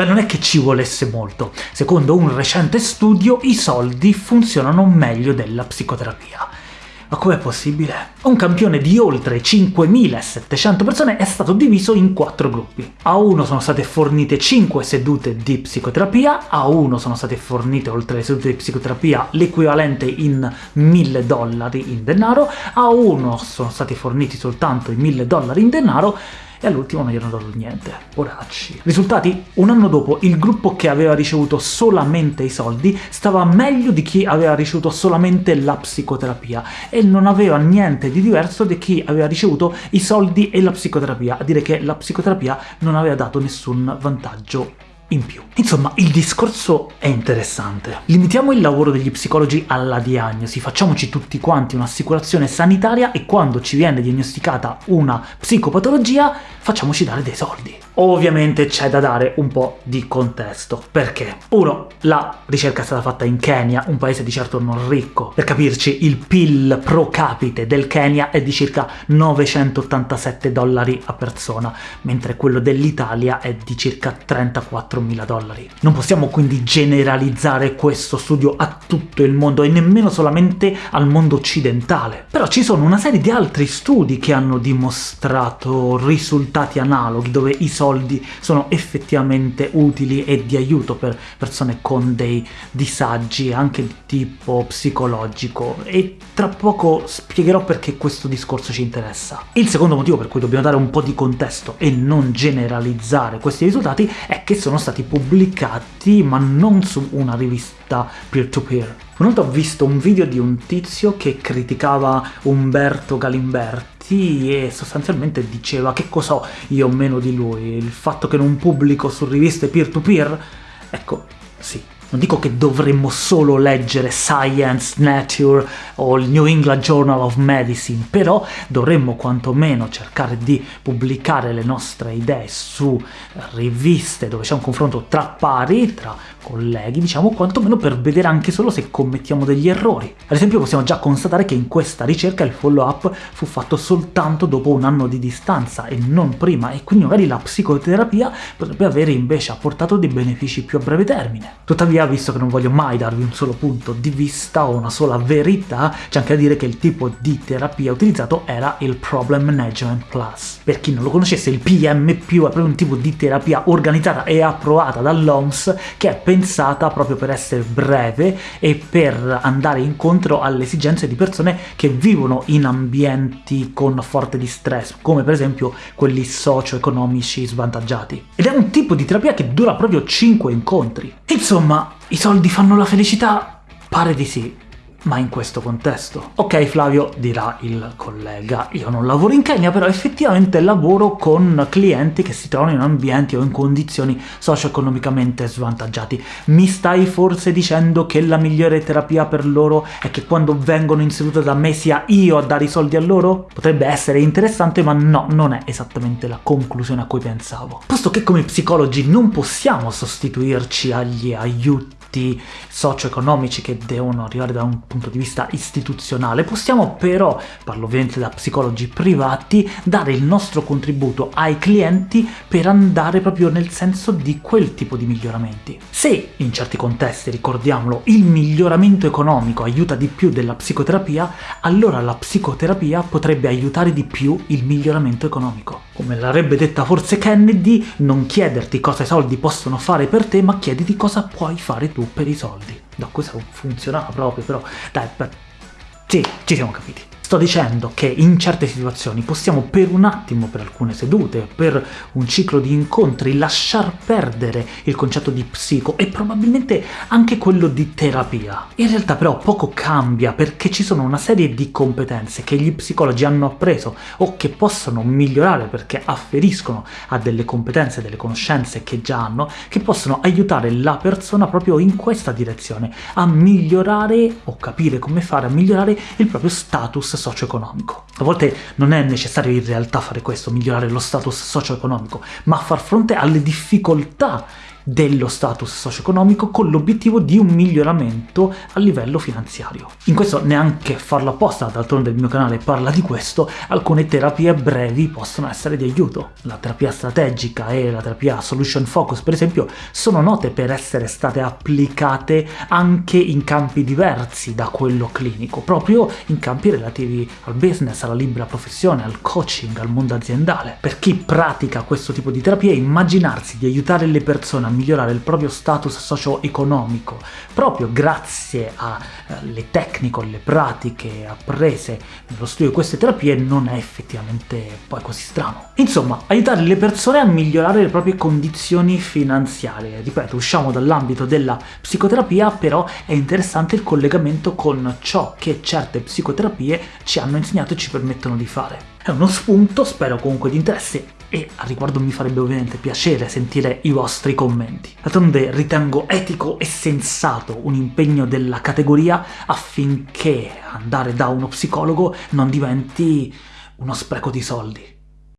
Beh, non è che ci volesse molto. Secondo un recente studio, i soldi funzionano meglio della psicoterapia. Ma com'è possibile? Un campione di oltre 5.700 persone è stato diviso in quattro gruppi. A uno sono state fornite 5 sedute di psicoterapia, a uno sono state fornite, oltre alle sedute di psicoterapia, l'equivalente in 1000 dollari in denaro, a uno sono stati forniti soltanto i 1000 dollari in denaro, e all'ultimo non gli hanno dato niente. Poracci. Risultati? Un anno dopo il gruppo che aveva ricevuto solamente i soldi stava meglio di chi aveva ricevuto solamente la psicoterapia, e non aveva niente di diverso di chi aveva ricevuto i soldi e la psicoterapia, a dire che la psicoterapia non aveva dato nessun vantaggio in più. Insomma, il discorso è interessante. Limitiamo il lavoro degli psicologi alla diagnosi, facciamoci tutti quanti un'assicurazione sanitaria e quando ci viene diagnosticata una psicopatologia facciamoci dare dei soldi. Ovviamente c'è da dare un po' di contesto. Perché? Uno, la ricerca è stata fatta in Kenya, un paese di certo non ricco. Per capirci, il PIL pro capite del Kenya è di circa 987 dollari a persona, mentre quello dell'Italia è di circa 34.000 dollari. Non possiamo quindi generalizzare questo studio a tutto il mondo, e nemmeno solamente al mondo occidentale. Però ci sono una serie di altri studi che hanno dimostrato risultati analoghi, dove i soldi sono effettivamente utili e di aiuto per persone con dei disagi anche di tipo psicologico, e tra poco spiegherò perché questo discorso ci interessa. Il secondo motivo per cui dobbiamo dare un po' di contesto e non generalizzare questi risultati è che sono stati pubblicati ma non su una rivista peer-to-peer. -peer. Una volta ho visto un video di un tizio che criticava Umberto Galimberti e sostanzialmente diceva che cosa ho io meno di lui, il fatto che non pubblico su riviste peer-to-peer? -peer? Ecco, sì, non dico che dovremmo solo leggere Science, Nature o il New England Journal of Medicine, però dovremmo quantomeno cercare di pubblicare le nostre idee su riviste dove c'è un confronto tra pari, tra colleghi, diciamo, quantomeno per vedere anche solo se commettiamo degli errori. Ad esempio possiamo già constatare che in questa ricerca il follow-up fu fatto soltanto dopo un anno di distanza e non prima, e quindi magari la psicoterapia potrebbe avere invece apportato dei benefici più a breve termine. Tuttavia, visto che non voglio mai darvi un solo punto di vista o una sola verità, c'è anche da dire che il tipo di terapia utilizzato era il Problem Management Plus. Per chi non lo conoscesse, il PMP è proprio un tipo di terapia organizzata e approvata dall'OMS che è pensata proprio per essere breve e per andare incontro alle esigenze di persone che vivono in ambienti con forte distress, come per esempio quelli socio-economici svantaggiati. Ed è un tipo di terapia che dura proprio 5 incontri. Insomma, i soldi fanno la felicità? Pare di sì ma in questo contesto. Ok Flavio, dirà il collega, io non lavoro in Kenya, però effettivamente lavoro con clienti che si trovano in ambienti o in condizioni socio-economicamente svantaggiati. Mi stai forse dicendo che la migliore terapia per loro è che quando vengono in seduta da me sia io a dare i soldi a loro? Potrebbe essere interessante, ma no, non è esattamente la conclusione a cui pensavo. Posto che come psicologi non possiamo sostituirci agli aiuti aspetti socio-economici che devono arrivare da un punto di vista istituzionale, possiamo però, parlo ovviamente da psicologi privati, dare il nostro contributo ai clienti per andare proprio nel senso di quel tipo di miglioramenti. Se, in certi contesti, ricordiamolo, il miglioramento economico aiuta di più della psicoterapia, allora la psicoterapia potrebbe aiutare di più il miglioramento economico. Come l'avrebbe detta forse Kennedy, non chiederti cosa i soldi possono fare per te, ma chiediti cosa puoi fare tu per i soldi. No, questo funzionava proprio, però... Dai, per... sì, ci siamo capiti. Sto dicendo che in certe situazioni possiamo per un attimo, per alcune sedute, per un ciclo di incontri, lasciar perdere il concetto di psico e probabilmente anche quello di terapia. In realtà però poco cambia perché ci sono una serie di competenze che gli psicologi hanno appreso o che possono migliorare perché afferiscono a delle competenze, delle conoscenze che già hanno, che possono aiutare la persona proprio in questa direzione, a migliorare o capire come fare a migliorare il proprio status socio-economico. A volte non è necessario in realtà fare questo, migliorare lo status socio-economico, ma far fronte alle difficoltà dello status socio-economico con l'obiettivo di un miglioramento a livello finanziario. In questo neanche farlo apposta, d'altronde il mio canale parla di questo, alcune terapie brevi possono essere di aiuto. La terapia strategica e la terapia solution focus, per esempio, sono note per essere state applicate anche in campi diversi da quello clinico, proprio in campi relativi al business, alla libera professione, al coaching, al mondo aziendale. Per chi pratica questo tipo di terapia, immaginarsi di aiutare le persone migliorare il proprio status socio-economico proprio grazie alle eh, tecniche, alle pratiche apprese nello studio di queste terapie non è effettivamente poi così strano. Insomma, aiutare le persone a migliorare le proprie condizioni finanziarie. Ripeto, usciamo dall'ambito della psicoterapia, però è interessante il collegamento con ciò che certe psicoterapie ci hanno insegnato e ci permettono di fare. È uno spunto, spero comunque di interesse, e al riguardo mi farebbe ovviamente piacere sentire i vostri commenti. D'altronde ritengo etico e sensato un impegno della categoria affinché andare da uno psicologo non diventi uno spreco di soldi.